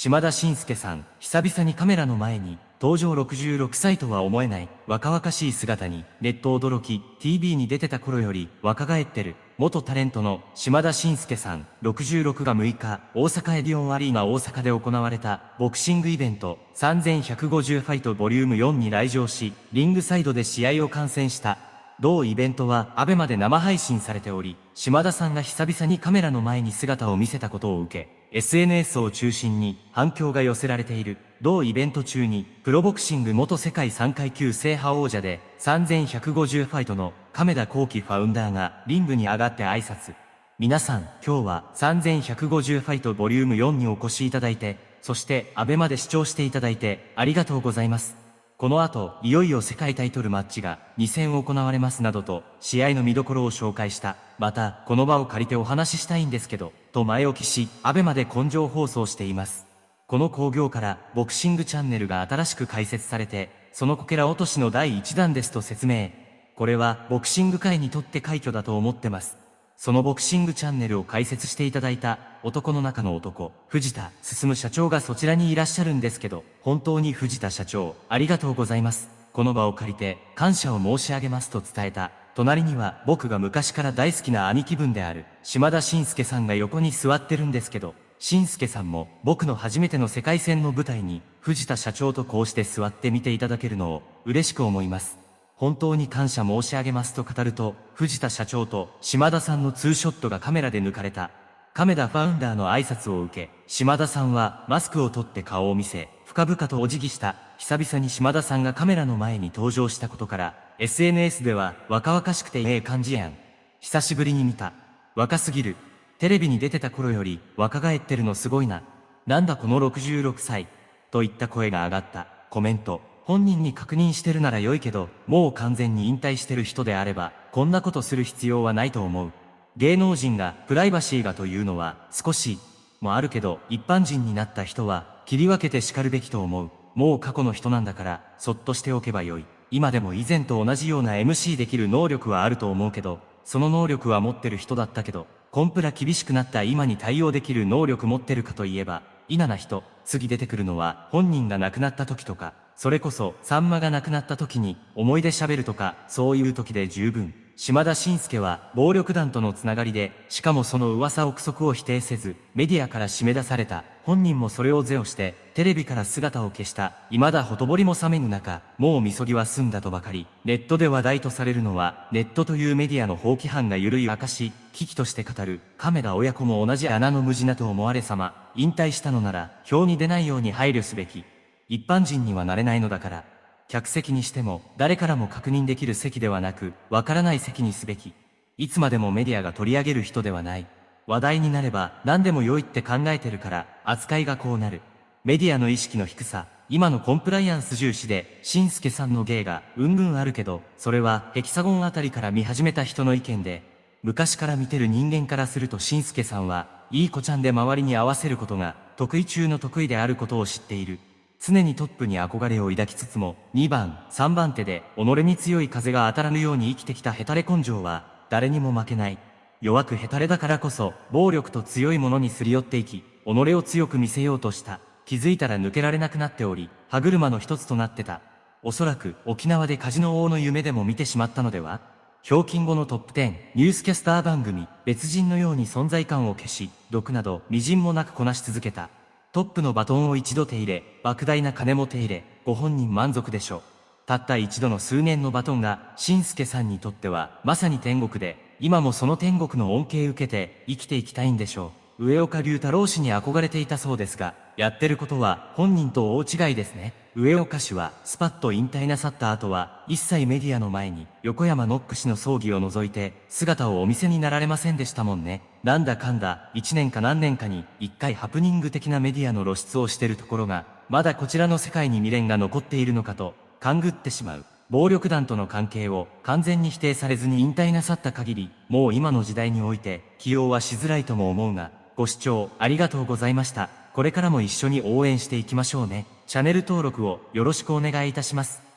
島田紳介さん、久々にカメラの前に、登場66歳とは思えない若々しい姿にネット驚き TV に出てた頃より若返ってる元タレントの島田紳介さん66が6日大阪エディオンアリーナ大阪で行われたボクシングイベント3150ファイトボリューム4に来場しリングサイドで試合を観戦した同イベントはアベマで生配信されており島田さんが久々にカメラの前に姿を見せたことを受け SNS を中心に反響が寄せられている。同イベント中に、プロボクシング元世界3階級制覇王者で、3150ファイトの亀田光輝ファウンダーがリングに上がって挨拶。皆さん、今日は3150ファイトボリューム4にお越しいただいて、そしてアベマで視聴していただいてありがとうございます。この後、いよいよ世界タイトルマッチが2戦行われますなどと、試合の見どころを紹介した。また、この場を借りてお話ししたいんですけど、と前置きし、アベマで根性放送しています。この興行から、ボクシングチャンネルが新しく開設されて、そのこけら落としの第1弾ですと説明。これは、ボクシング界にとって快挙だと思ってます。そのボクシングチャンネルを開設していただいた男の中の男、藤田進社長がそちらにいらっしゃるんですけど、本当に藤田社長、ありがとうございます。この場を借りて感謝を申し上げますと伝えた。隣には僕が昔から大好きな兄貴分である島田紳介さんが横に座ってるんですけど、紳介さんも僕の初めての世界戦の舞台に藤田社長とこうして座って見ていただけるのを嬉しく思います。本当に感謝申し上げますと語ると、藤田社長と島田さんのツーショットがカメラで抜かれた。亀田ファウンダーの挨拶を受け、島田さんはマスクを取って顔を見せ、深々とお辞儀した。久々に島田さんがカメラの前に登場したことから、SNS では若々しくてええ感じやん。久しぶりに見た。若すぎる。テレビに出てた頃より若返ってるのすごいな。なんだこの66歳。といった声が上がった。コメント。本人に確認してるなら良いけど、もう完全に引退してる人であれば、こんなことする必要はないと思う。芸能人がプライバシーがというのは少しもあるけど、一般人になった人は切り分けて叱るべきと思う。もう過去の人なんだから、そっとしておけばよい。今でも以前と同じような MC できる能力はあると思うけど、その能力は持ってる人だったけど、コンプラ厳しくなった今に対応できる能力持ってるかといえば、稲な人、次出てくるのは本人が亡くなった時とか、それこそ、さんまが亡くなった時に、思い出喋るとか、そういう時で十分。島田紳介は、暴力団とのつながりで、しかもその噂憶測を否定せず、メディアから締め出された。本人もそれを是をして、テレビから姿を消した。未だほとぼりも冷めぬ中、もうみそぎは済んだとばかり。ネットで話題とされるのは、ネットというメディアの放棄犯が緩い証、危機として語る、亀田親子も同じ穴の無地なと思われ様。引退したのなら、表に出ないように配慮すべき。一般人にはなれないのだから、客席にしても誰からも確認できる席ではなく、わからない席にすべき。いつまでもメディアが取り上げる人ではない。話題になれば何でも良いって考えてるから、扱いがこうなる。メディアの意識の低さ、今のコンプライアンス重視で、しんすけさんの芸がうんぐんあるけど、それはヘキサゴンあたりから見始めた人の意見で、昔から見てる人間からするとしんすけさんは、いい子ちゃんで周りに合わせることが得意中の得意であることを知っている。常にトップに憧れを抱きつつも、2番、3番手で、己に強い風が当たらぬように生きてきたヘタレ根性は、誰にも負けない。弱くヘタレだからこそ、暴力と強いものにすり寄っていき、己を強く見せようとした。気づいたら抜けられなくなっており、歯車の一つとなってた。おそらく、沖縄でカジノ王の夢でも見てしまったのではひょうきん後のトップ10、ニュースキャスター番組、別人のように存在感を消し、毒など、微塵もなくこなし続けた。トップのバトンを一度手入れ、莫大な金も手入れ、ご本人満足でしょう。たった一度の数年のバトンが、新助さんにとっては、まさに天国で、今もその天国の恩恵受けて、生きていきたいんでしょう。上岡龍太郎氏に憧れていたそうですが、やってることは本人と大違いですね。上岡氏はスパッと引退なさった後は一切メディアの前に横山ノック氏の葬儀を除いて姿をお見せになられませんでしたもんね。なんだかんだ1年か何年かに1回ハプニング的なメディアの露出をしてるところがまだこちらの世界に未練が残っているのかと勘ぐってしまう。暴力団との関係を完全に否定されずに引退なさった限りもう今の時代において起用はしづらいとも思うがご視聴ありがとうございました。これからも一緒に応援していきましょうね。チャンネル登録をよろしくお願いいたします。